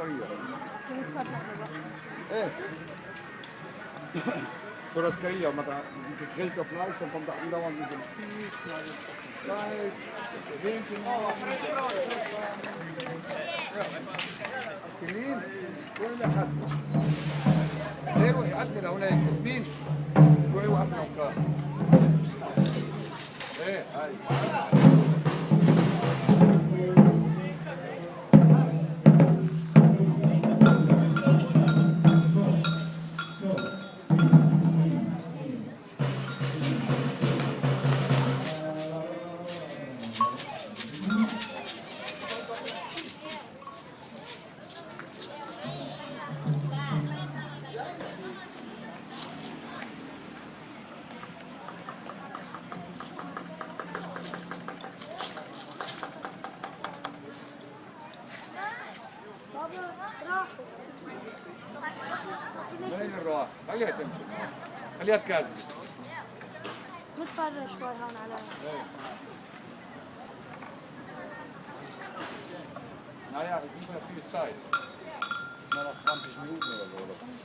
إيه c'ho churrascaria eh churrascaria maar daar gegeten of lijst dan komt daar andauernd mit dem Spieß schneidet Zeit Hähnchen Celine وين أحد أيوه يعدل هناك ياسمين روحي وقفنا وكار إيه هاي خليها تمشي خليها تكازل نتفرج شوي هون عليها Naja, es ist nicht mehr viel Zeit. Nur noch 20 Minuten oder so.